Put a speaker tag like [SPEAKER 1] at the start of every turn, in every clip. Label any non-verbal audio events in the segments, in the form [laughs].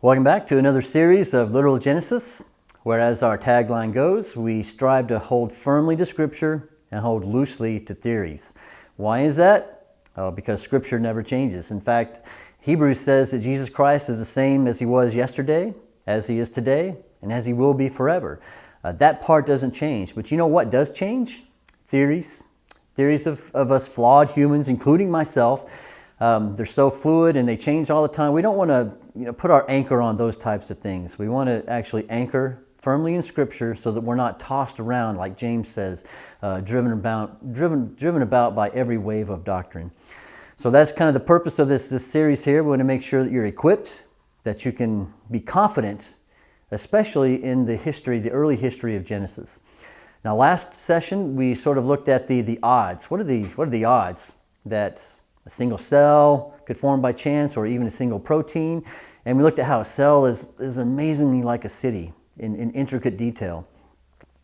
[SPEAKER 1] Welcome back to another series of Literal Genesis, where as our tagline goes, we strive to hold firmly to Scripture and hold loosely to theories. Why is that? Oh, because Scripture never changes. In fact, Hebrews says that Jesus Christ is the same as He was yesterday, as He is today, and as He will be forever. Uh, that part doesn't change. But you know what does change? Theories. Theories of, of us flawed humans, including myself. Um, they're so fluid and they change all the time. We don't want to you know, put our anchor on those types of things. We want to actually anchor firmly in Scripture so that we're not tossed around, like James says, uh, driven, about, driven, driven about by every wave of doctrine. So that's kind of the purpose of this, this series here. We want to make sure that you're equipped, that you can be confident, especially in the history, the early history of Genesis. Now, last session, we sort of looked at the, the odds. What are the, what are the odds that a single cell could form by chance or even a single protein. And we looked at how a cell is, is amazingly like a city in, in intricate detail.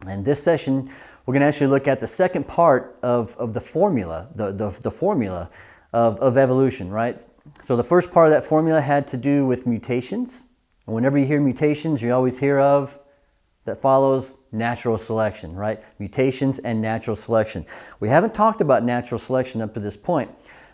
[SPEAKER 1] And this session, we're going to actually look at the second part of, of the formula, the, the, the formula of, of evolution, right? So the first part of that formula had to do with mutations. And whenever you hear mutations, you always hear of that follows natural selection, right? Mutations and natural selection. We haven't talked about natural selection up to this point,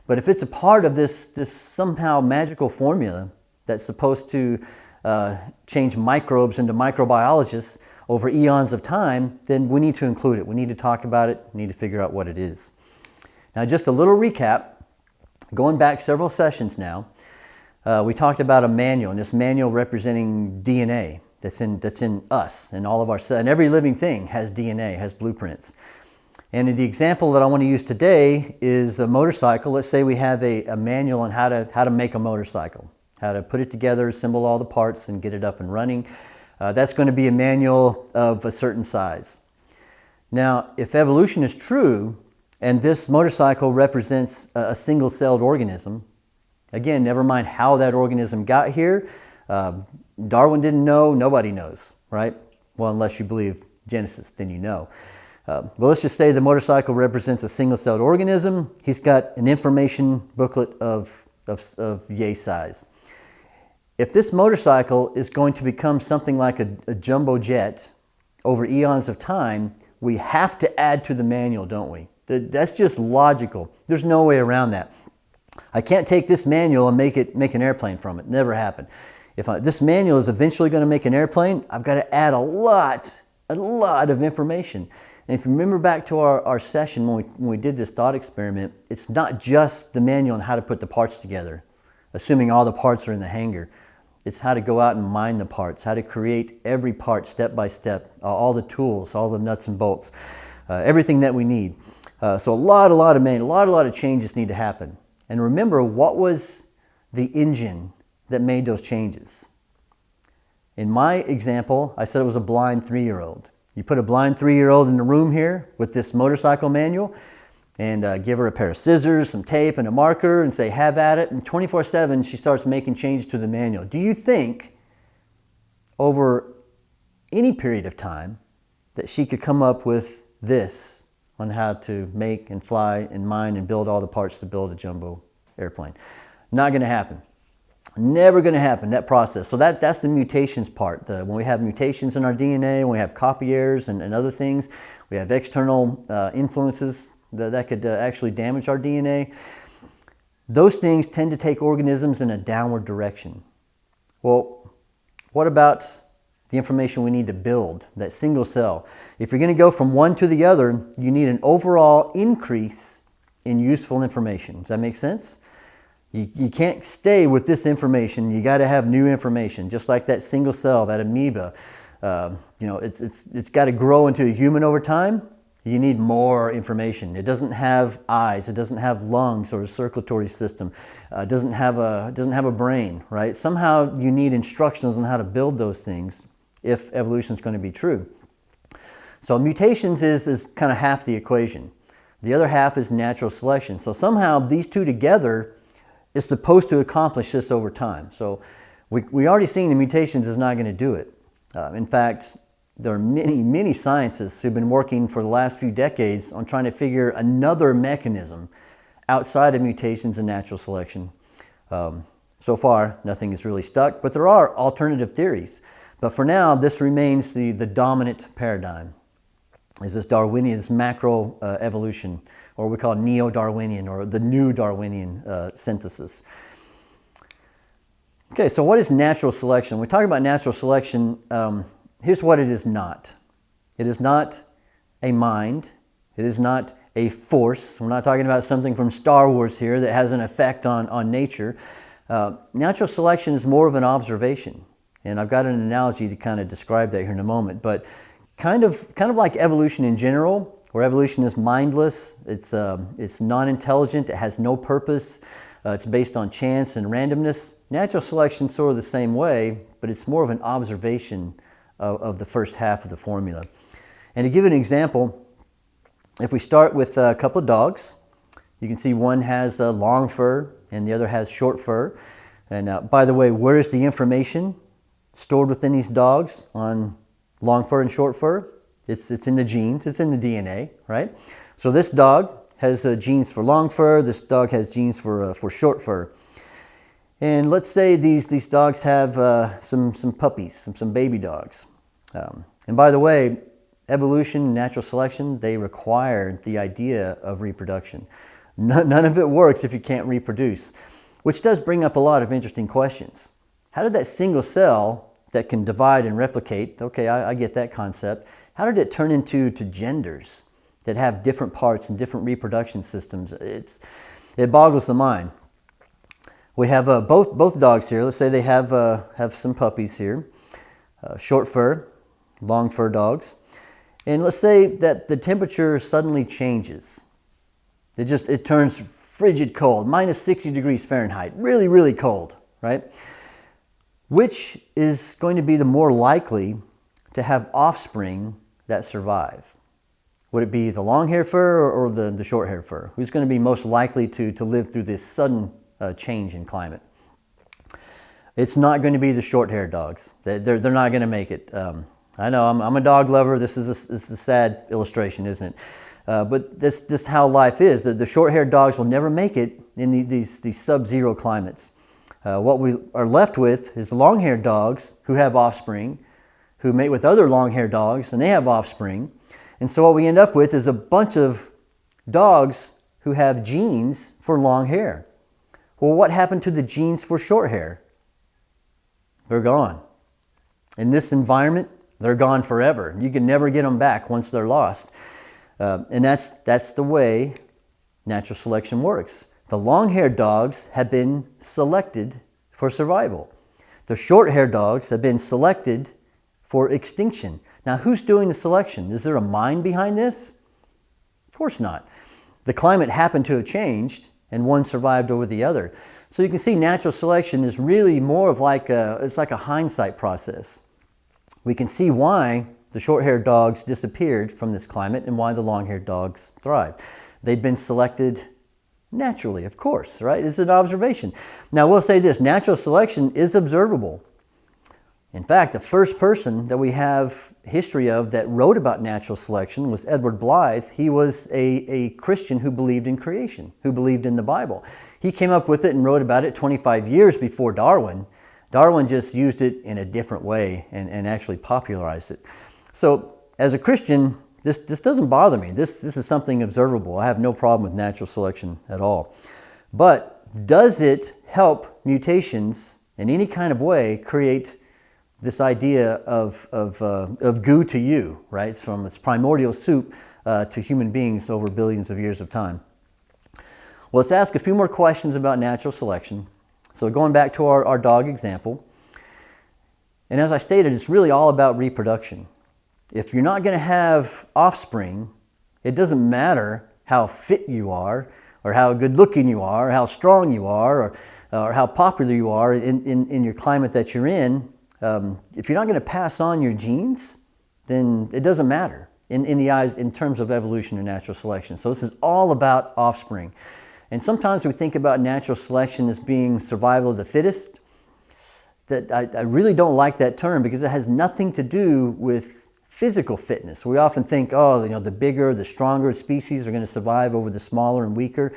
[SPEAKER 1] but if it's a part of this, this somehow magical formula that's supposed to uh, change microbes into microbiologists over eons of time, then we need to include it. We need to talk about it. We need to figure out what it is. Now, just a little recap. Going back several sessions now, uh, we talked about a manual, and this manual representing DNA that's in, that's in us, and all of our and every living thing has DNA, has blueprints. And the example that I want to use today is a motorcycle. Let's say we have a, a, manual on how to, how to make a motorcycle, how to put it together, assemble all the parts and get it up and running. Uh, that's going to be a manual of a certain size. Now, if evolution is true, and this motorcycle represents a, a single-celled organism, again, never mind how that organism got here, uh, Darwin didn't know, nobody knows, right? Well, unless you believe Genesis, then you know. Uh, well, let's just say the motorcycle represents a single-celled organism. He's got an information booklet of, of, of yay size. If this motorcycle is going to become something like a, a jumbo jet over eons of time, we have to add to the manual, don't we? That's just logical. There's no way around that. I can't take this manual and make it make an airplane from it. Never happened. If I, this manual is eventually going to make an airplane, I've got to add a lot, a lot of information. And if you remember back to our, our session when we, when we did this thought experiment, it's not just the manual on how to put the parts together, assuming all the parts are in the hangar. It's how to go out and mine the parts, how to create every part step by step, uh, all the tools, all the nuts and bolts, uh, everything that we need. Uh, so a lot, a lot of man, a lot, a lot of changes need to happen. And remember, what was the engine that made those changes? In my example, I said it was a blind three-year-old. You put a blind three-year-old in the room here with this motorcycle manual and uh, give her a pair of scissors, some tape, and a marker and say, have at it. And 24-7, she starts making changes to the manual. Do you think over any period of time that she could come up with this on how to make and fly and mine and build all the parts to build a jumbo airplane? Not going to happen. Never going to happen, that process. So that, that's the mutations part. The, when we have mutations in our DNA, when we have copy errors and, and other things, we have external uh, influences that, that could uh, actually damage our DNA. Those things tend to take organisms in a downward direction. Well, what about the information we need to build, that single cell? If you're going to go from one to the other, you need an overall increase in useful information. Does that make sense? You, you can't stay with this information. You got to have new information, just like that single cell, that amoeba. Uh, you know, it's, it's, it's got to grow into a human over time. You need more information. It doesn't have eyes. It doesn't have lungs or a circulatory system. Uh, it doesn't have a doesn't have a brain, right? Somehow you need instructions on how to build those things if evolution is going to be true. So mutations is, is kind of half the equation. The other half is natural selection. So somehow these two together is supposed to accomplish this over time. So we, we already seen the mutations is not going to do it. Uh, in fact, there are many, many scientists who've been working for the last few decades on trying to figure another mechanism outside of mutations and natural selection. Um, So far, nothing is really stuck, but there are alternative theories. But for now, this remains the, the dominant paradigm, is this Darwinian, this macro uh, evolution, or we call neo-Darwinian, or the new Darwinian uh, synthesis. Okay, so what is natural selection? When we talk about natural selection, um, here's what it is not. It is not a mind. It is not a force. We're not talking about something from Star Wars here that has an effect on, on nature. Uh, natural selection is more of an observation. And I've got an analogy to kind of describe that here in a moment. But kind of, kind of like evolution in general, where evolution is mindless, it's, uh, it's non-intelligent, it has no purpose, uh, it's based on chance and randomness. Natural selection sort of the same way, but it's more of an observation of, of the first half of the formula. And to give an example, if we start with a couple of dogs, you can see one has a long fur and the other has short fur. And uh, by the way, where is the information stored within these dogs on long fur and short fur? It's, it's in the genes, it's in the DNA, right? So this dog has uh, genes for long fur. This dog has genes for, uh, for short fur. And let's say these, these dogs have uh, some, some puppies, some, some baby dogs. Um, and by the way, evolution, natural selection, they require the idea of reproduction. None, none of it works if you can't reproduce, which does bring up a lot of interesting questions. How did that single cell that can divide and replicate, okay, I, I get that concept, how did it turn into to genders? that have different parts and different reproduction systems. It's, it boggles the mind. We have uh, both, both dogs here. Let's say they have, uh, have some puppies here. Uh, short fur, long fur dogs. And let's say that the temperature suddenly changes. It just, it turns frigid cold, minus 60 degrees Fahrenheit, really, really cold, right? Which is going to be the more likely to have offspring that survive? Would it be the long hair fur or, the, the short hair fur? Who's going to be most likely to, to live through this sudden uh, change in climate? It's not going to be the short haired dogs. They're, they're not going to make it. Um, I know I'm, I'm, a dog lover. This is a, this is a sad illustration, isn't it? Uh, but that's just how life is. The, the short haired dogs will never make it in the, these, these sub-zero climates. Uh, what we are left with is long haired dogs who have offspring, who mate with other long haired dogs and they have offspring. And so what we end up with is a bunch of dogs who have genes for long hair. Well, what happened to the genes for short hair? They're gone. In this environment, they're gone forever. You can never get them back once they're lost. Uh, and that's, that's the way natural selection works. The long-haired dogs have been selected for survival. The short-haired dogs have been selected for extinction. Now, who's doing the selection? Is there a mind behind this? Of course not. The climate happened to have changed and one survived over the other. So you can see natural selection is really more of like a, it's like a hindsight process. We can see why the short-haired dogs disappeared from this climate and why the long-haired dogs thrived. They've been selected naturally, of course, right? It's an observation. Now, we'll say this, natural selection is observable. In fact, the first person that we have history of that wrote about natural selection was Edward Blyth. He was a, a Christian who believed in creation, who believed in the Bible. He came up with it and wrote about it 25 years before Darwin. Darwin just used it in a different way and, and actually popularized it. So as a Christian, this, this doesn't bother me. This, this is something observable. I have no problem with natural selection at all. But does it help mutations in any kind of way create this idea of, of, uh, of goo to you, right? It's from its primordial soup uh, to human beings over billions of years of time. Well, let's ask a few more questions about natural selection. So going back to our, our dog example, and as I stated, it's really all about reproduction. If you're not going to have offspring, it doesn't matter how fit you are, or how good looking you are, or how strong you are, or, or how popular you are in, in, in your climate that you're in, um, if you're not going to pass on your genes, then it doesn't matter in, in the eyes in terms of evolution or natural selection. So this is all about offspring. And sometimes we think about natural selection as being survival of the fittest. That I, I really don't like that term because it has nothing to do with physical fitness. We often think, oh, you know, the bigger, the stronger species are going to survive over the smaller and weaker. It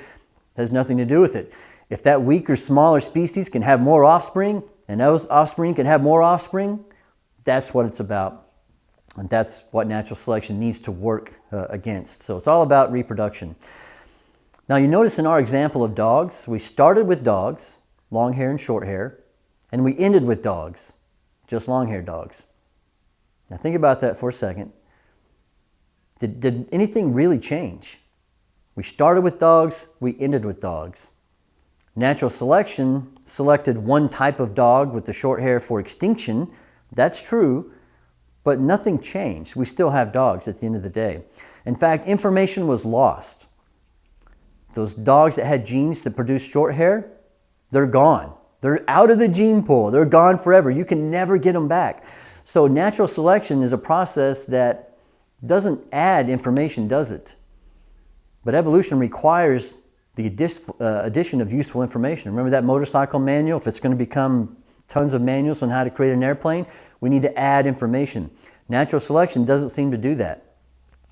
[SPEAKER 1] has nothing to do with it. if that weaker, smaller species can have more offspring, and those offspring can have more offspring, that's what it's about. And that's what natural selection needs to work uh, against. So it's all about reproduction. Now you notice in our example of dogs, we started with dogs, long hair and short hair, and we ended with dogs, just long haired dogs. Now think about that for a second. Did, did anything really change? We started with dogs, we ended with dogs. Natural selection selected one type of dog with the short hair for extinction. That's true, but nothing changed. We still have dogs at the end of the day. In fact, information was lost. Those dogs that had genes to produce short hair, they're gone. They're out of the gene pool. They're gone forever. You can never get them back. So natural selection is a process that doesn't add information, does it? But evolution requires the uh, addition of useful information. Remember that motorcycle manual? If it's going to become tons of manuals on how to create an airplane, we need to add information. Natural selection doesn't seem to do that.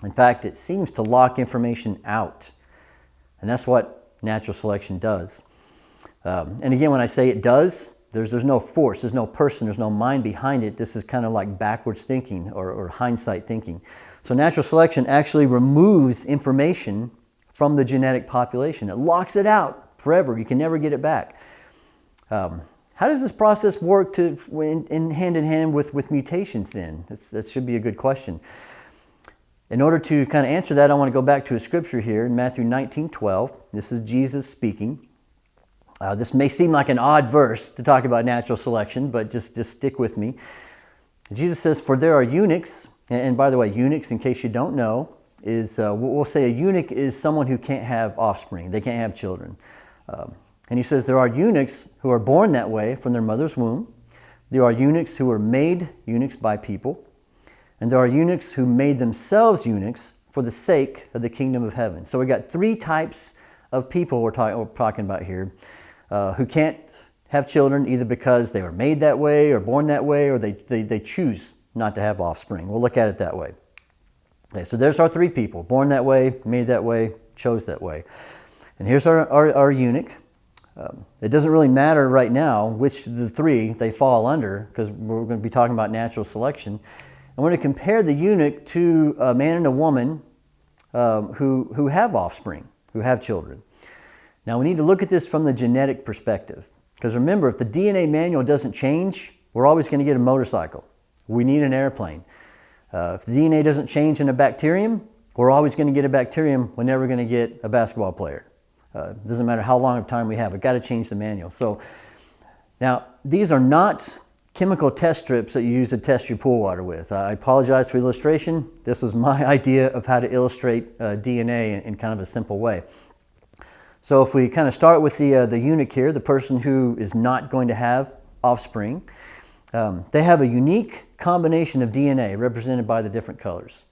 [SPEAKER 1] In fact, it seems to lock information out. And that's what natural selection does. Um, and again, when I say it does, there's, there's no force, there's no person, there's no mind behind it. This is kind of like backwards thinking or, or hindsight thinking. So natural selection actually removes information from the genetic population. It locks it out forever. You can never get it back. Um, how does this process work to, in, in, hand in hand with, with mutations then? That's, that should be a good question. In order to kind of answer that, I want to go back to a scripture here in Matthew 19, 12. This is Jesus speaking. Uh, this may seem like an odd verse to talk about natural selection, but just, just stick with me. Jesus says, For there are eunuchs, and by the way, eunuchs, in case you don't know, is uh, we'll say a eunuch is someone who can't have offspring, they can't have children. Um, and he says there are eunuchs who are born that way from their mother's womb. There are eunuchs who are made eunuchs by people. And there are eunuchs who made themselves eunuchs for the sake of the kingdom of heaven. So we got three types of people we're, talk- we're talking about here uh, who can't have children either because they were made that way or born that way or they, they, they choose not to have offspring. We'll look at it that way. Okay, so there's our three people, born that way, made that way, chose that way. And here's our, our, our eunuch. Um, it doesn't really matter right now which of the three they fall under because we're going to be talking about natural selection. We're going to compare the eunuch to a man and a woman um, who, who have offspring, who have children. Now we need to look at this from the genetic perspective because remember, if the DNA manual doesn't change, we're always going to get a motorcycle. We need an airplane. Uh, if the DNA doesn't change in a bacterium, we're always going to get a bacterium. We're never going to get a basketball player. Uh, doesn't matter how long of time we have. We've got to change the manual. So now these are not chemical test strips that you use to test your pool water with. I apologize for illustration. This is my [laughs] idea of how to illustrate uh, DNA in, in, kind of a simple way. So if we kind of start with the, uh, the eunuch here, the person who is not going to have offspring, um, they have a unique combination of DNA represented by the different colors.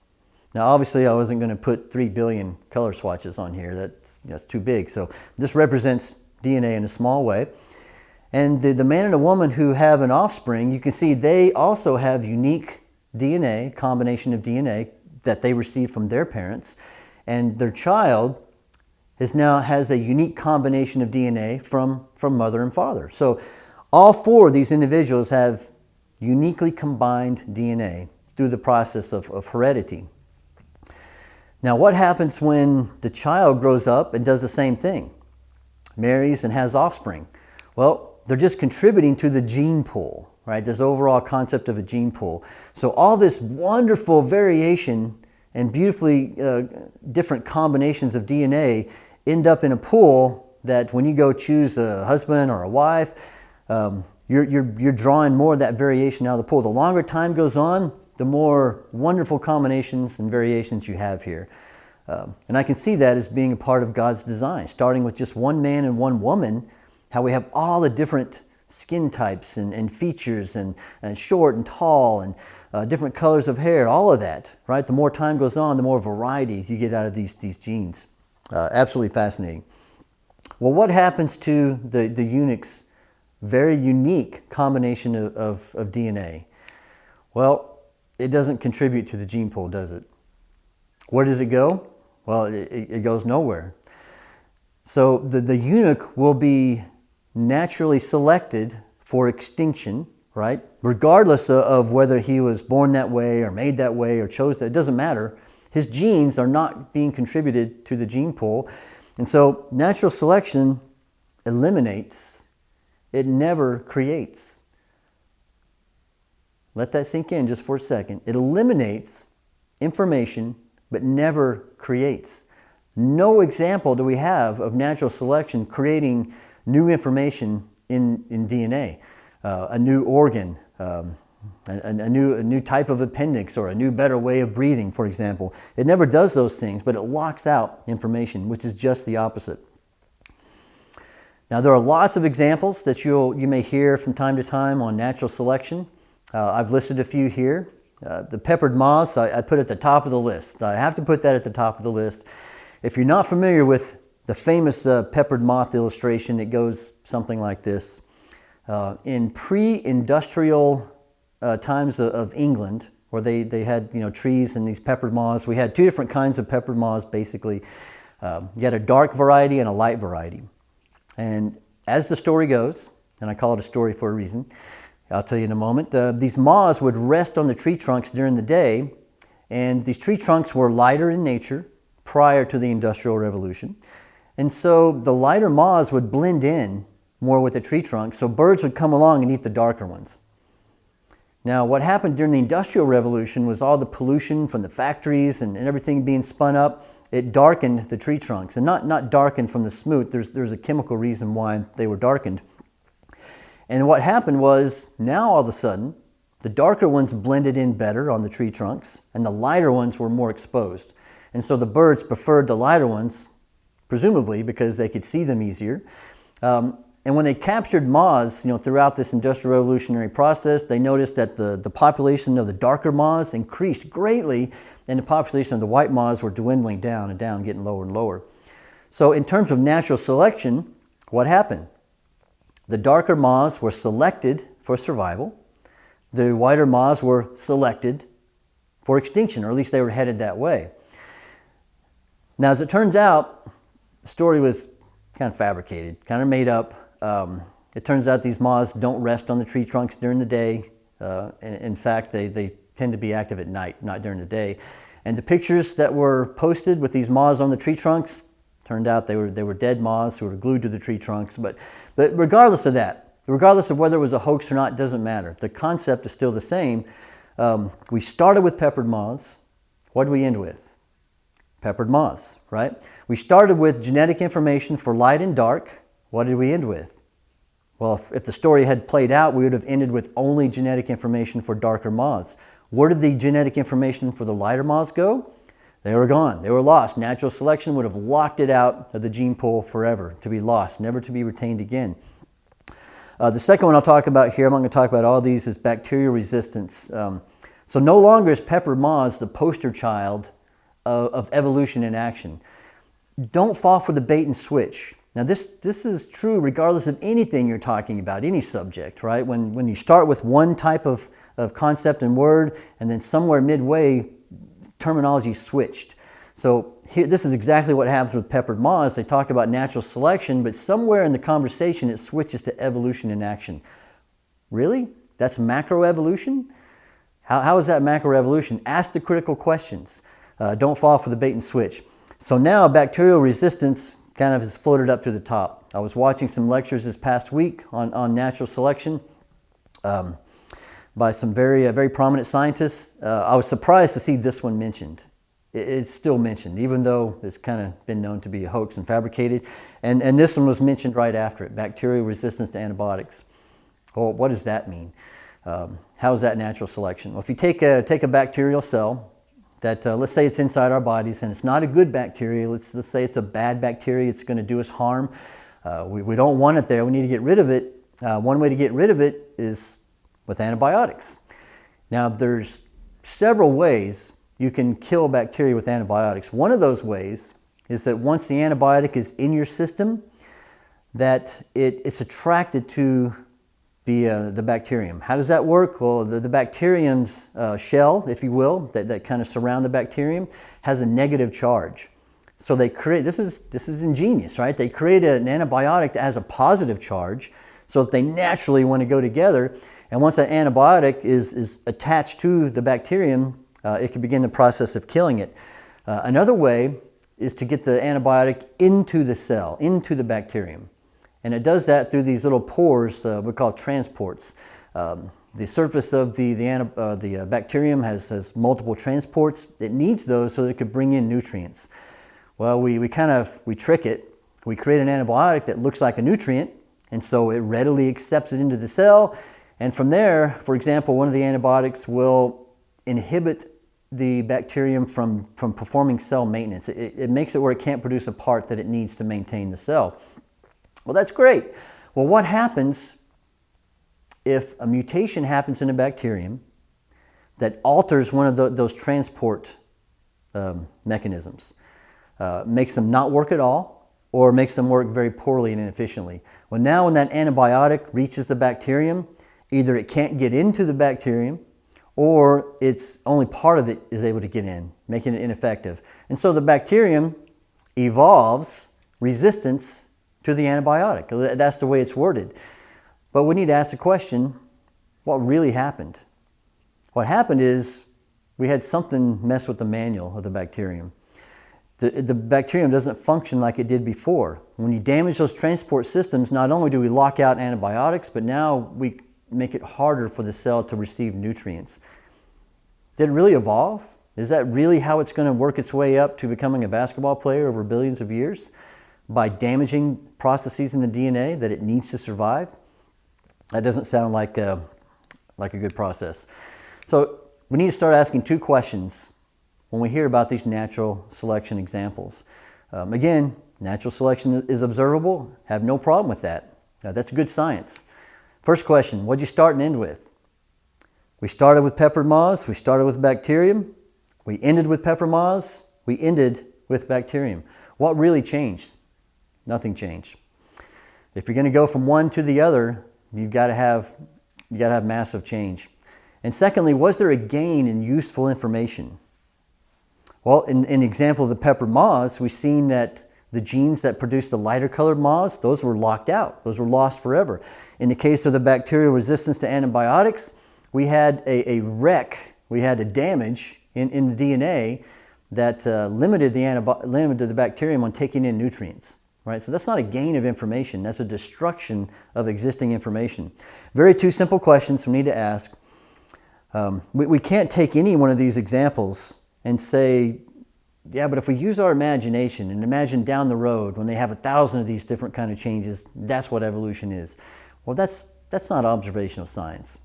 [SPEAKER 1] Now, obviously, I wasn't going to put 3 billion color swatches on here. That's, know, too big. So this represents DNA in a small way. And the, the man and the woman who have an offspring, you can see they also have unique DNA, combination of DNA that they received from their parents. And their child is now has a unique combination of DNA from, from mother and father. So all four of these individuals have uniquely combined DNA through the process of, of heredity. Now, what happens when the child grows up and does the same thing? Marries and has offspring. Well, they're just contributing to the gene pool, right? This overall concept of a gene pool. So all this wonderful variation and beautifully uh, different combinations of DNA end up in a pool that when you go choose a husband or a wife, um, you're, you're, you're drawing more of that variation out of the pool. The longer time goes on, the more wonderful combinations and variations you have here. Um, and I can see that as being a part of God's design, starting with just one man and one woman, how we have all the different skin types and, and features and, and short and tall and uh, different colors of hair, all of that, right? The more time goes on, the more variety you get out of these, these genes. Uh, absolutely fascinating. Well, what happens to the, the eunuch's very unique combination of, of, of DNA? Well, it doesn't contribute to the gene pool, does it? Where does it go? Well, it, it goes nowhere. So the, the eunuch will be naturally selected for extinction, right? Regardless of whether he was born that way or made that way or chose that, it doesn't matter. His genes are not being contributed to the gene pool. And so natural selection eliminates, it never creates. Let that sink in just for a second. It eliminates information but never creates. No example do we have of natural selection creating new information in, in DNA, uh, a new organ, um, a, a, new, a new type of appendix or a new better way of breathing, for example. It never does those things, but it locks out information, which is just the opposite. Now, there are lots of examples that you'll, you may hear from time to time on natural selection. Uh, I've listed a few here. Uh, the peppered moths, I, I, put at the top of the list. I have to put that at the top of the list. If you're not familiar with the famous uh, peppered moth illustration, it goes something like this. Uh, in pre-industrial uh, times of, of, England, where they, they had you know, trees and these peppered moths, we had two different kinds of peppered moths basically. Um, you had a dark variety and a light variety. And as the story goes, and I call it a story for a reason, I'll tell you in a moment. Uh, these moths would rest on the tree trunks during the day, and these tree trunks were lighter in nature prior to the Industrial Revolution. And so the lighter moths would blend in more with the tree trunk, so birds would come along and eat the darker ones. Now, what happened during the Industrial Revolution was all the pollution from the factories and, and everything being spun up, it darkened the tree trunks. And not, not darkened from the smoot, there's, there's a chemical reason why they were darkened. And what happened was now all of a sudden, the darker ones blended in better on the tree trunks and the lighter ones were more exposed. And so the birds preferred the lighter ones, presumably because they could see them easier. Um, and when they captured moths, you know, throughout this industrial revolutionary process, they noticed that the, the population of the darker moths increased greatly and the population of the white moths were dwindling down and down, getting lower and lower. So in terms of natural selection, what happened? The darker moths were selected for survival. The whiter moths were selected for extinction, or at least they were headed that way. Now, as it turns out, the story was kind of fabricated, kind of made up. Um, it turns out these moths don't rest on the tree trunks during the day. Uh, in, in fact, they, they tend to be active at night, not during the day. And the pictures that were posted with these moths on the tree trunks, Turned out they were, they were dead moths who were glued to the tree trunks. But, but regardless of that, regardless of whether it was a hoax or not, doesn't matter. The concept is still the same. Um, we started with peppered moths. What did we end with? Peppered moths, right? We started with genetic information for light and dark. What did we end with? Well, if, if the story had played out, we would have ended with only genetic information for darker moths. Where did the genetic information for the lighter moths go? They were gone. They were lost. Natural selection would have locked it out of the gene pool forever, to be lost, never to be retained again. Uh, the second one I'll talk about here, I'm not going to talk about all these, is bacterial resistance. Um, so no longer is pepper moths the poster child of, of evolution in action. Don't fall for the bait and switch. Now this, this is true regardless of anything you're talking about, any subject, right? When, when you start with one type of, of concept and word, and then somewhere midway terminology switched. So here, this is exactly what happens with peppered moths. They talk about natural selection, but somewhere in the conversation it switches to evolution in action. Really? That's macroevolution? How, how is that macroevolution? Ask the critical questions. Uh, don't fall for the bait and switch. So now bacterial resistance kind of has floated up to the top. I was watching some lectures this past week on, on natural selection. Um, by some very, uh, very prominent scientists. Uh, I was surprised to see this one mentioned. It, it's still mentioned, even though it's kind of been known to be a hoax and fabricated. And, and this one was mentioned right after it, bacterial resistance to antibiotics. Well, what does that mean? Um, how is that natural selection? Well, if you take a, take a bacterial cell, that uh, let's say it's inside our bodies and it's not a good bacteria, let's, let's say it's a bad bacteria, it's going to do us harm. Uh, we, we don't want it there, we need to get rid of it. Uh, one way to get rid of it is with antibiotics. Now there's several ways you can kill bacteria with antibiotics. One of those ways is that once the antibiotic is in your system, that it, it's attracted to the, uh, the bacterium. How does that work? Well, the, the bacterium's uh, shell, if you will, that, that kind of surround the bacterium, has a negative charge. So they create, this is, this is ingenious, right? They create an antibiotic that has a positive charge so that they naturally want to go together. And once that antibiotic is, is attached to the bacterium, uh, it can begin the process of killing it. Uh, another way is to get the antibiotic into the cell, into the bacterium. And it does that through these little pores uh, we call transports. Um, the surface of the, the, uh, the uh, bacterium has, has multiple transports. It needs those so that it could bring in nutrients. Well, we, we kind of, we trick it. We create an antibiotic that looks like a nutrient, and so it readily accepts it into the cell. And from there, for example, one of the antibiotics will inhibit the bacterium from, from performing cell maintenance. It, it makes it where it can't produce a part that it needs to maintain the cell. Well, that's great. Well, what happens if a mutation happens in a bacterium that alters one of the, those transport um, mechanisms? uh, makes them not work at all or makes them work very poorly and inefficiently. Well, now when that antibiotic reaches the bacterium, either it can't get into the bacterium or it's only part of it is able to get in, making it ineffective. And so the bacterium evolves resistance to the antibiotic. That's the way it's worded. But we need to ask the question, what really happened? What happened is we had something mess with the manual of the bacterium the, the bacterium doesn't function like it did before. When you damage those transport systems, not only do we lock out antibiotics, but now we make it harder for the cell to receive nutrients. Did it really evolve? Is that really how it's going to work its way up to becoming a basketball player over billions of years? By damaging processes in the DNA that it needs to survive? That doesn't sound like a, like a good process. So we need to start asking two questions when we hear about these natural selection examples. Um, again, natural selection is observable, have no problem with that. That's good science. First question, what'd you start and end with? We started with peppered moths, we started with bacterium, we ended with pepper moths, we ended with bacterium. What really changed? Nothing changed. If you're going to go from one to the other, you've got to have, you got to have massive change. And secondly, was there a gain in useful information? Well, in, the example of the pepper moths, we've seen that the genes that produce the lighter colored moths, those were locked out. Those were lost forever. In the case of the bacterial resistance to antibiotics, we had a, a wreck, we had a damage in, in the DNA that uh, limited, the limited the bacterium on taking in nutrients. Right? So that's not a gain of information, that's a destruction of existing information. Very two simple questions we need to ask. Um, we, we can't take any one of these examples and say, yeah, but if we use our imagination and imagine down the road when they have a thousand of these different kind of changes, that's what evolution is. Well, that's, that's not observational science.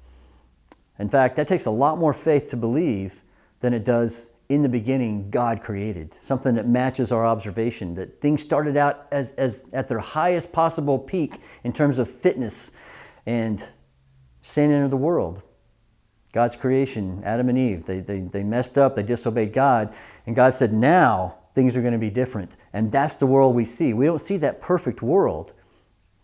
[SPEAKER 1] In fact, that takes a lot more faith to believe than it does in the beginning God created, something that matches our observation, that things started out as, as at their highest possible peak in terms of fitness and sin entered the world. God's creation, Adam and Eve, they, they, they messed up, they disobeyed God, and God said, now things are going to be different. And that's the world we see. We don't see that perfect world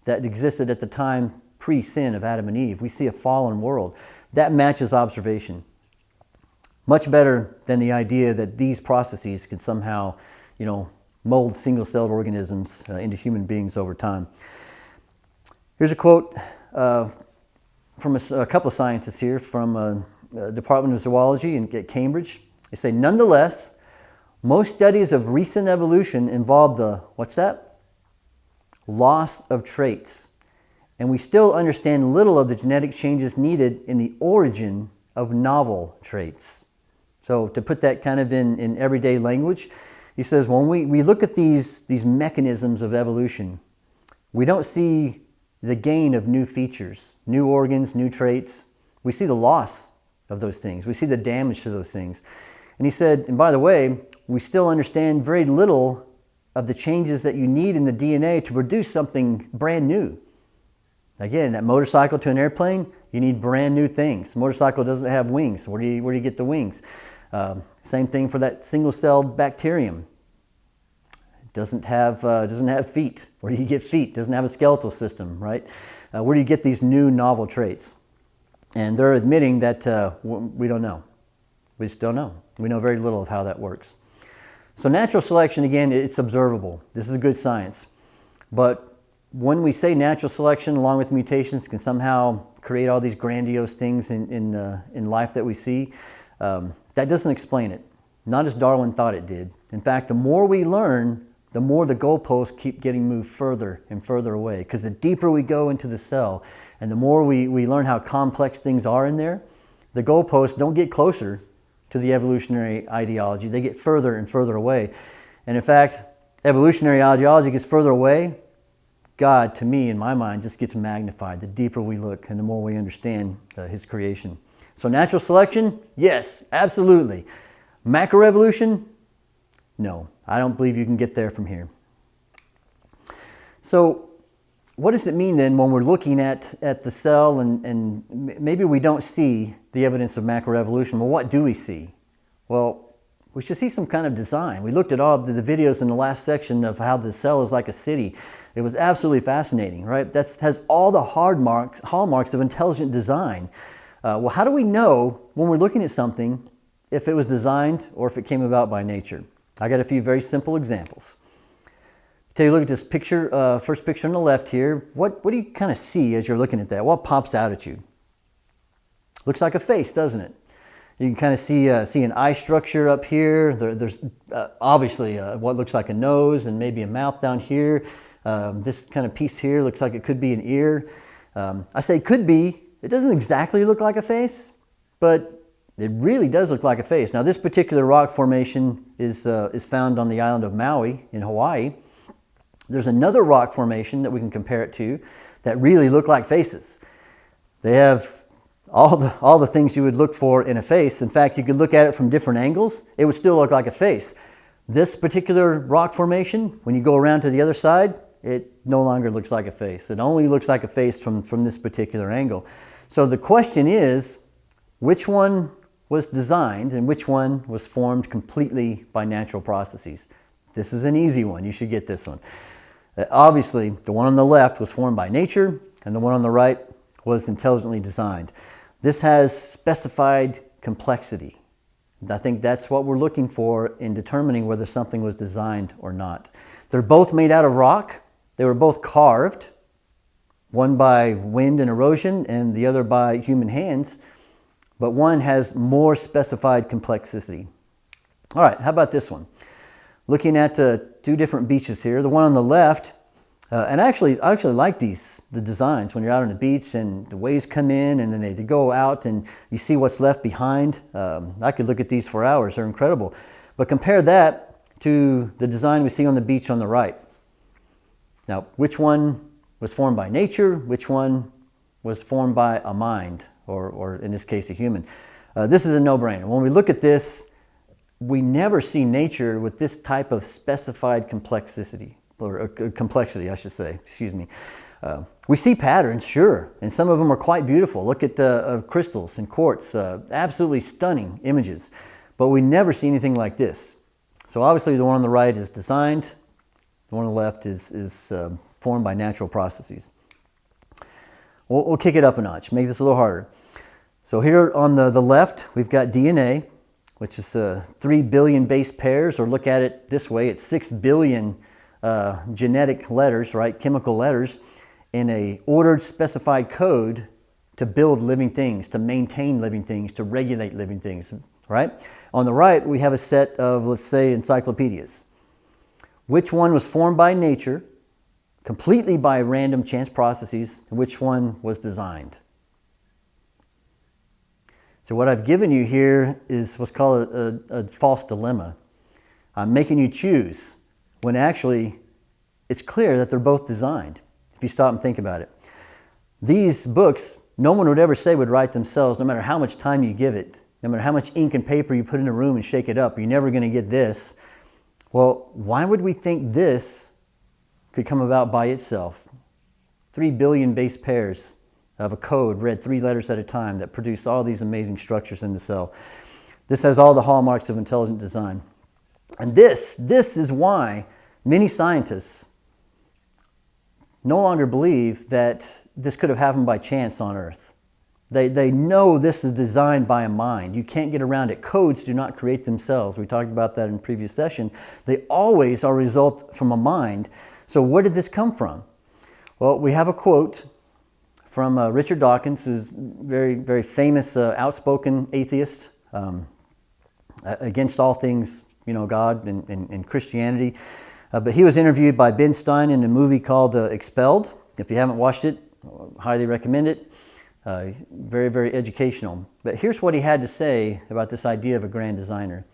[SPEAKER 1] that existed at the time pre-sin of Adam and Eve. We see a fallen world. That matches observation. Much better than the idea that these processes can somehow, you know, mold single-celled organisms uh, into human beings over time. Here's a quote uh, from a, a, couple of scientists here from uh, uh Department of Zoology in, at Cambridge. They say, nonetheless, most studies of recent evolution involve the, what's that? Loss of traits. And we still understand little of the genetic changes needed in the origin of novel traits. So to put that kind of in, in everyday language, he says when we, we look at these, these mechanisms of evolution, we don't see the gain of new features, new organs, new traits. We see the loss of those things. We see the damage to those things. And he said, and by the way, we still understand very little of the changes that you need in the DNA to produce something brand new. Again, that motorcycle to an airplane, you need brand new things. motorcycle doesn't have wings. Where do you, where do you get the wings? Um, same thing for that single-celled bacterium doesn't have, uh, doesn't have feet. Where do you get feet? Doesn't have a skeletal system, right? Uh, where do you get these new novel traits? And they're admitting that uh, we don't know. We just don't know. We know very little of how that works. So natural selection, again, it's observable. This is good science. But when we say natural selection along with mutations can somehow create all these grandiose things in, in, uh, in life that we see, um, that doesn't explain it. Not as Darwin thought it did. In fact, the more we learn, the more the goalposts keep getting moved further and further away. Because the deeper we go into the cell and the more we, we learn how complex things are in there, the goalposts don't get closer to the evolutionary ideology. They get further and further away. And in fact, evolutionary ideology gets further away. God, to me, in my mind, just gets magnified the deeper we look and the more we understand uh, His creation. So, natural selection, yes, absolutely. Macroevolution, no. I don't believe you can get there from here. So, what does it mean then when we're looking at, at the cell and, and maybe we don't see the evidence of macroevolution? Well, what do we see? Well, we should see some kind of design. We looked at all the, the videos in the last section of how the cell is like a city. It was absolutely fascinating, right? That has all the hard marks, hallmarks of intelligent design. Uh, well, how do we know when we're looking at something if it was designed or if it came about by nature? I got a few very simple examples. Take a look at this picture, uh, first picture on the left here. What, what do you kind of see as you're looking at that? What pops out at you? Looks like a face, doesn't it? You can kind of see, uh, see an eye structure up here. There, there's uh, obviously uh, what looks like a nose and maybe a mouth down here. Um, this kind of piece here looks like it could be an ear. Um, I say could be. It doesn't exactly look like a face, but it really does look like a face. Now this particular rock formation is, uh, is found on the island of Maui in Hawaii. There's another rock formation that we can compare it to that really look like faces. They have all the, all the things you would look for in a face. In fact, you could look at it from different angles. It would still look like a face. This particular rock formation, when you go around to the other side, it no longer looks like a face. It only looks like a face from, from this particular angle. So the question is, which one was designed and which one was formed completely by natural processes? This is an easy one. You should get this one. Uh, obviously, the one on the left was formed by nature, and the one on the right was intelligently designed. This has specified complexity. I think that's what we're looking for in determining whether something was designed or not. They're both made out of rock. They were both carved, one by wind and erosion and the other by human hands, but one has more specified complexity. All right, how about this one? Looking at uh, two different beaches here. The one on the left, uh, and actually, I actually like these, the designs when you're out on the beach and the waves come in and then they, they go out and you see what's left behind. Um, I could look at these for hours, they're incredible. But compare that to the design we see on the beach on the right. Now, which one was formed by nature? Which one was formed by a mind, or, or in this case, a human? Uh, this is a no-brainer. When we look at this, we never see nature with this type of specified complexity, or uh, complexity, I should say, excuse me. Uh, we see patterns, sure, and some of them are quite beautiful. Look at the uh, crystals and quartz, uh, absolutely stunning images, but we never see anything like this. So obviously the one on the right is designed, the one on the left is, is uh, formed by natural processes. We'll, we'll kick it up a notch, make this a little harder. So here on the, the left, we've got DNA, which is uh, 3 billion base pairs, or look at it this way, it's 6 billion uh, genetic letters, right, chemical letters, in a ordered specified code to build living things, to maintain living things, to regulate living things, right? On the right, we have a set of, let's say, encyclopedias. Which one was formed by nature, completely by random chance processes, and which one was designed? So what I've given you here is what's called a, a, a false dilemma. I'm making you choose when actually it's clear that they're both designed, if you stop and think about it. These books, no one would ever say would write themselves, no matter how much time you give it, no matter how much ink and paper you put in a room and shake it up, you're never going to get this. Well, why would we think this could come about by itself? Three billion base pairs of a code read three letters at a time that produce all these amazing structures in the cell. This has all the hallmarks of intelligent design. And this, this is why many scientists no longer believe that this could have happened by chance on Earth. They, they know this is designed by a mind. You can't get around it. Codes do not create themselves. We talked about that in previous session. They always are a result from a mind. So where did this come from? Well, we have a quote from uh, Richard Dawkins, who's very, very famous, uh, outspoken atheist um, against all things, you know, God and, and, and Christianity. Uh, but he was interviewed by Ben Stein in a movie called uh, Expelled. If you haven't watched it, highly recommend it. Uh, very, very educational. But here's what he had to say about this idea of a grand designer.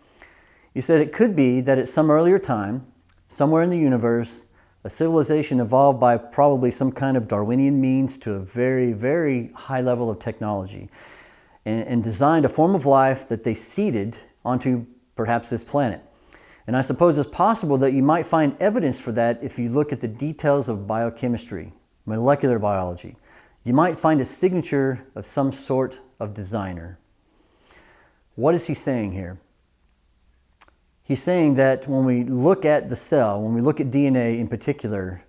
[SPEAKER 1] He said it could be that at some earlier time, somewhere in the universe, a civilization evolved by probably some kind of Darwinian means to a very, very high level of technology and, and designed a form of life that they seeded onto perhaps this planet. And I suppose it's possible that you might find evidence for that if you look at the details of biochemistry, molecular biology. You might find a signature of some sort of designer. What is he saying here? He's saying that when we look at the cell, when we look at DNA in particular,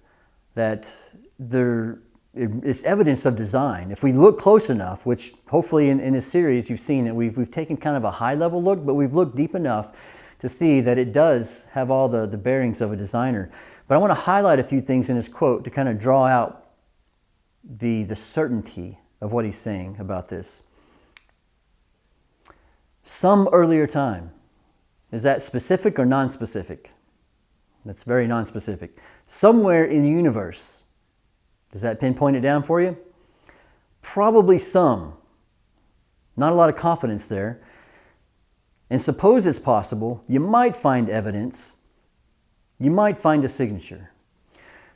[SPEAKER 1] that there is evidence of design. If we look close enough, which hopefully in, in this series you've seen it, we've, we've taken kind of a high level look, but we've looked deep enough to see that it does have all the, the bearings of a designer. But I want to highlight a few things in his quote to kind of draw out the, the certainty of what he's saying about this. Some earlier time, is that specific or non-specific? That's very non-specific. Somewhere in the universe. Does that pinpoint it down for you? Probably some. Not a lot of confidence there. And suppose it's possible, you might find evidence, you might find a signature.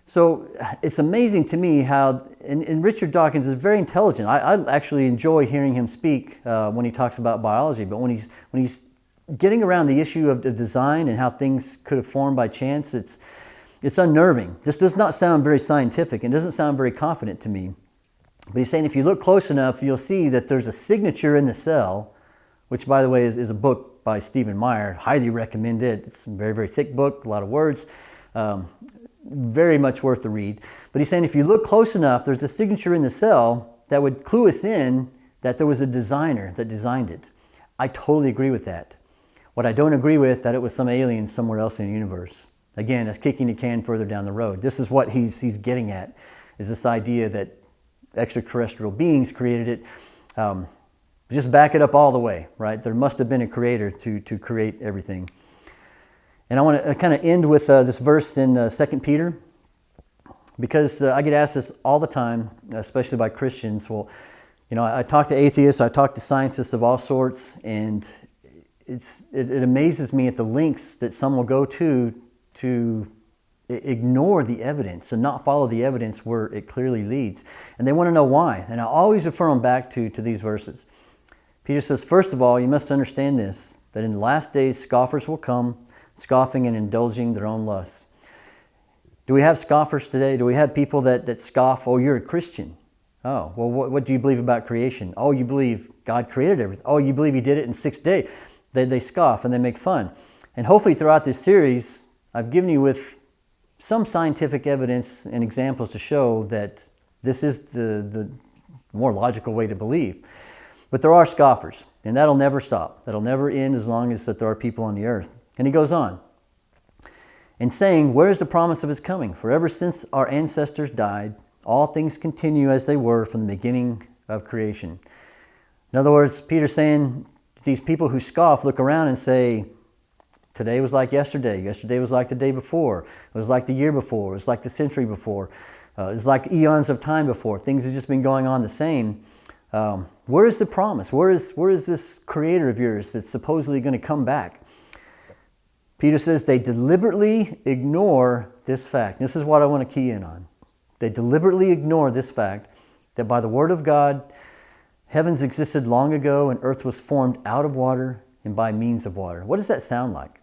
[SPEAKER 1] So it's amazing to me how, and, and Richard Dawkins is very intelligent. I, I actually enjoy hearing him speak uh, when he talks about biology, but when he's, when he's getting around the issue of, design and how things could have formed by chance, it's, it's unnerving. This does not sound very scientific and doesn't sound very confident to me. But he's saying if you look close enough, you'll see that there's a signature in the cell, which by the way is, is a book by Stephen Meyer. Highly recommend it. It's a very, very thick book, a lot of words. Um, very much worth the read. But he's saying if you look close enough, there's a signature in the cell that would clue us in that there was a designer that designed it. I totally agree with that. What I don't agree with, that it was some alien somewhere else in the universe. Again, that's kicking the can further down the road. This is what he's, he's getting at, is this idea that extraterrestrial beings created it. Um, just back it up all the way, right? There must have been a creator to, to create everything. And I want to uh, kind of end with uh, this verse in uh, 2 Peter, because uh, I get asked this all the time, especially by Christians. Well, you know, I, I talk to atheists, I talk to scientists of all sorts, and it's, it, it amazes me at the links that some will go to to ignore the evidence and not follow the evidence where it clearly leads. And they want to know why. And I always refer them back to, to these verses. Peter says, first of all, you must understand this, that in the last days scoffers will come, scoffing and indulging their own lusts. Do we have scoffers today? Do we have people that, that scoff, oh, you're a Christian? Oh, well, what, what do you believe about creation? Oh, you believe God created everything. Oh, you believe he did it in six days they, they scoff and they make fun. And hopefully throughout this series, I've given you with some scientific evidence and examples to show that this is the, the more logical way to believe. But there are scoffers, and that'll never stop. That'll never end as long as that there are people on the earth. And he goes on, and saying, Where is the promise of his coming? For ever since our ancestors died, all things continue as they were from the beginning of creation. In other words, Peter's saying these people who scoff look around and say, today was like yesterday, yesterday was like the day before, it was like the year before, it was like the century before, uh, it's like eons of time before. Things have just been going on the same. Um, where is the promise? Where is, where is this creator of yours that's supposedly going to come back? Peter says they deliberately ignore this fact. This is what I want to key in on. They deliberately ignore this fact that by the word of God, Heavens existed long ago and earth was formed out of water and by means of water. What does that sound like?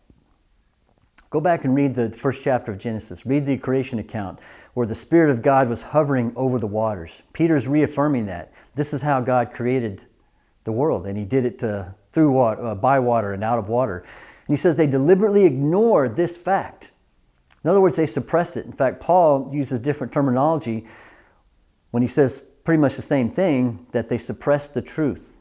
[SPEAKER 1] Go back and read the first chapter of Genesis. Read the creation account where the Spirit of God was hovering over the waters. Peter's reaffirming that. This is how God created the world, and he did it uh, through water, uh, by water and out of water. And he says they deliberately ignore this fact. In other words, they suppress it. In fact, Paul uses different terminology when he says pretty much the same thing that they suppressed the truth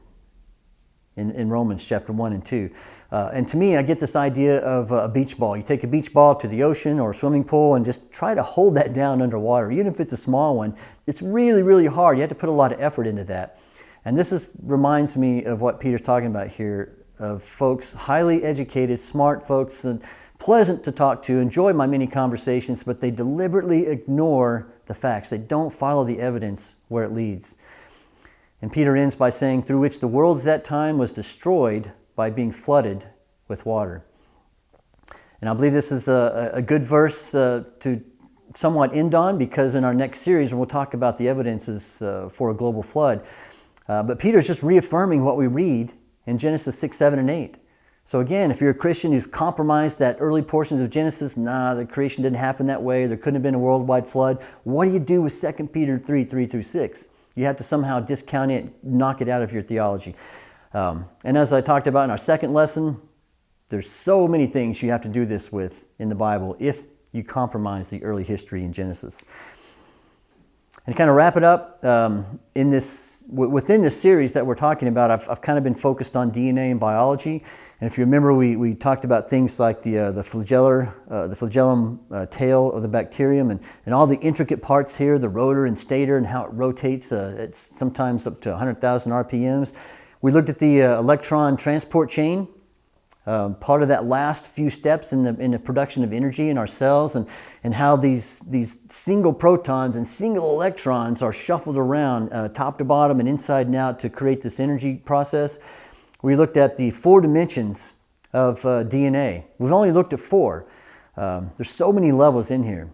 [SPEAKER 1] in, in Romans chapter 1 and 2. Uh, and to me, I get this idea of a beach ball. You take a beach ball to the ocean or a swimming pool and just try to hold that down underwater. Even if it's a small one, it's really, really hard. You have to put a lot of effort into that. And this is, reminds me of what Peter's talking about here of folks, highly educated, smart folks, and pleasant to talk to, enjoy my many conversations, but they deliberately ignore the facts. They don't follow the evidence where it leads. And Peter ends by saying, through which the world at that time was destroyed by being flooded with water. And I believe this is a, a good verse uh, to somewhat end on because in our next series we'll talk about the evidences uh, for a global flood. Uh, but Peter's just reaffirming what we read in Genesis 6, 7, and 8. So again, if you're a Christian who's compromised that early portions of Genesis, nah, the creation didn't happen that way, there couldn't have been a worldwide flood, what do you do with 2 Peter 3, 3 through 6? You have to somehow discount it, knock it out of your theology. Um, and as I talked about in our second lesson, there's so many things you have to do this with in the Bible if you compromise the early history in Genesis. And kind of wrap it up, um, in this, within this series that we're talking about, I've, I've, kind of been focused on DNA and biology. And if you remember, we, we talked about things like the, uh, the, flagellar, uh, the flagellum uh, tail of the bacterium and, and all the intricate parts here, the rotor and stator and how it rotates. Uh, it's sometimes up to 100,000 RPMs. We looked at the uh, electron transport chain um, part of that last few steps in the, in the production of energy in our cells and, and how these, these single protons and single electrons are shuffled around uh, top to bottom and inside and out to create this energy process. We looked at the four dimensions of uh, DNA. We've only looked at four. Um, there's so many levels in here.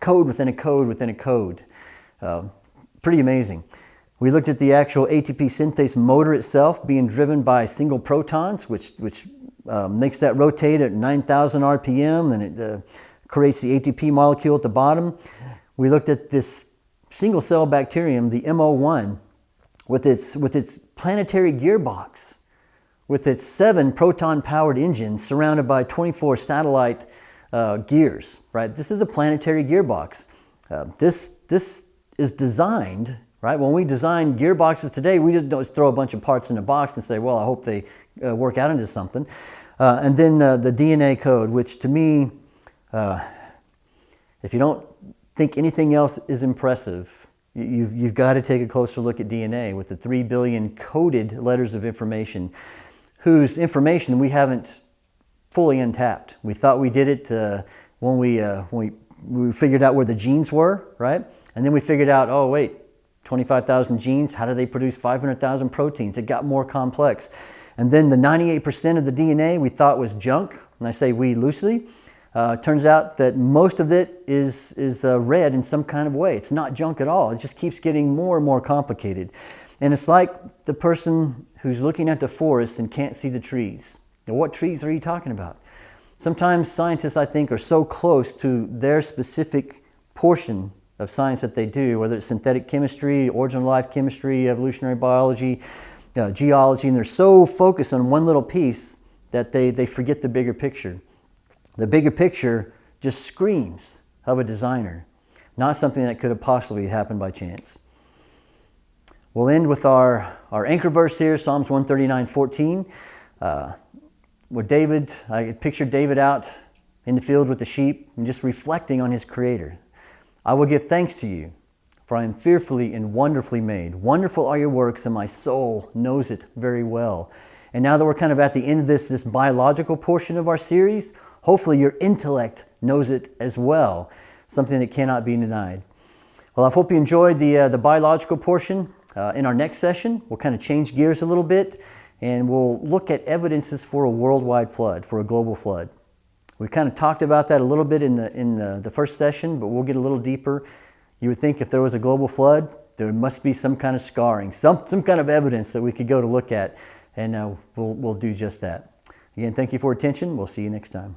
[SPEAKER 1] Code within a code within a code. Uh, pretty amazing. We looked at the actual ATP synthase motor itself being driven by single protons, which, which uh, makes that rotate at 9,000 RPM and it uh, creates the ATP molecule at the bottom. We looked at this single cell bacterium, the MO1, with its, with its planetary gearbox, with its seven proton powered engines surrounded by 24 satellite uh, gears, right? This is a planetary gearbox. Uh, this, this is designed right? When we design gearboxes today, we just don't throw a bunch of parts in a box and say, well, I hope they uh, work out into something. Uh, and then uh, the DNA code, which to me, uh, if you don't think anything else is impressive, you've, you've got to take a closer look at DNA with the 3 billion coded letters of information, whose information we haven't fully untapped. We thought we did it uh, when, we, uh, when we, we figured out where the genes were, right? And then we figured out, oh, wait, 25,000 genes, how do they produce 500,000 proteins? It got more complex. And then the 98% of the DNA we thought was junk, and I say we loosely, uh, turns out that most of it is, is uh, read in some kind of way. It's not junk at all. It just keeps getting more and more complicated. And it's like the person who's looking at the forest and can't see the trees. Now, what trees are you talking about? Sometimes scientists, I think, are so close to their specific portion of science that they do, whether it's synthetic chemistry, origin of life chemistry, evolutionary biology, uh, geology, and they're so focused on one little piece that they, they forget the bigger picture. The bigger picture just screams of a designer, not something that could have possibly happened by chance. We'll end with our, our anchor verse here, Psalms 139, 14. Uh, where David, I pictured David out in the field with the sheep and just reflecting on his creator. I will give thanks to you, for I am fearfully and wonderfully made. Wonderful are your works, and my soul knows it very well. And now that we're kind of at the end of this, this biological portion of our series, hopefully your intellect knows it as well, something that cannot be denied. Well, I hope you enjoyed the, uh, the biological portion. Uh, in our next session, we'll kind of change gears a little bit and we'll look at evidences for a worldwide flood, for a global flood. We kind of talked about that a little bit in the, in the, the first session, but we'll get a little deeper you would think if there was a global flood, there must be some kind of scarring, some, some kind of evidence that we could go to look at, and uh, we'll, we'll do just that. Again, thank you for attention. We'll see you next time.